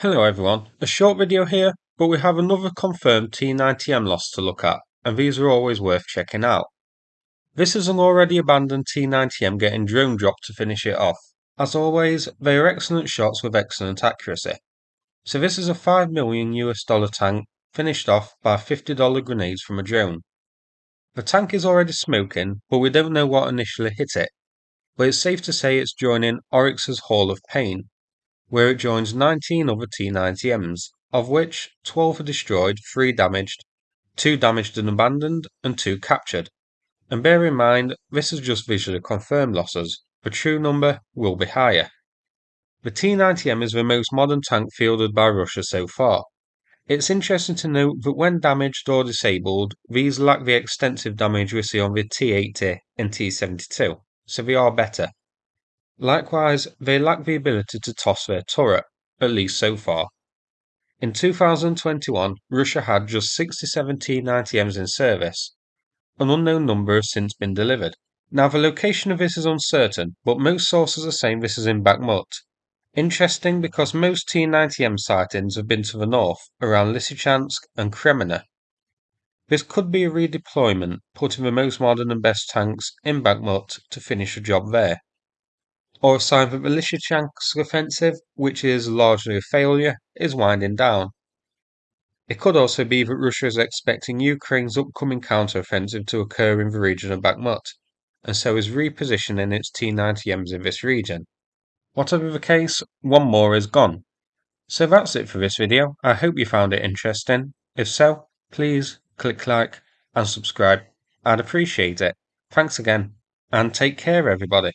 Hello everyone, a short video here, but we have another confirmed T90M loss to look at, and these are always worth checking out. This is an already abandoned T90M getting drone dropped to finish it off. As always, they are excellent shots with excellent accuracy. So this is a 5 million US dollar tank finished off by $50 grenades from a drone. The tank is already smoking, but we don't know what initially hit it, but it's safe to say it's joining Oryx's Hall of Pain, where it joins 19 other T-90Ms, of which 12 are destroyed, 3 damaged, 2 damaged and abandoned, and 2 captured. And bear in mind, this is just visually confirmed losses, the true number will be higher. The T-90M is the most modern tank fielded by Russia so far. It's interesting to note that when damaged or disabled, these lack the extensive damage we see on the T-80 and T-72, so they are better. Likewise, they lack the ability to toss their turret, at least so far. In 2021, Russia had just 67 T-90Ms in service. An unknown number has since been delivered. Now the location of this is uncertain, but most sources are saying this is in Bakhmut. Interesting because most T-90M sightings have been to the north, around Lysychansk and Kreminna. This could be a redeployment, putting the most modern and best tanks in Bakhmut to finish the job there or a sign that the Lysychansk offensive, which is largely a failure, is winding down. It could also be that Russia is expecting Ukraine's upcoming counter-offensive to occur in the region of Bakhmut, and so is repositioning its T-90Ms in this region. Whatever the case, one more is gone. So that's it for this video, I hope you found it interesting. If so, please click like and subscribe, I'd appreciate it. Thanks again, and take care everybody.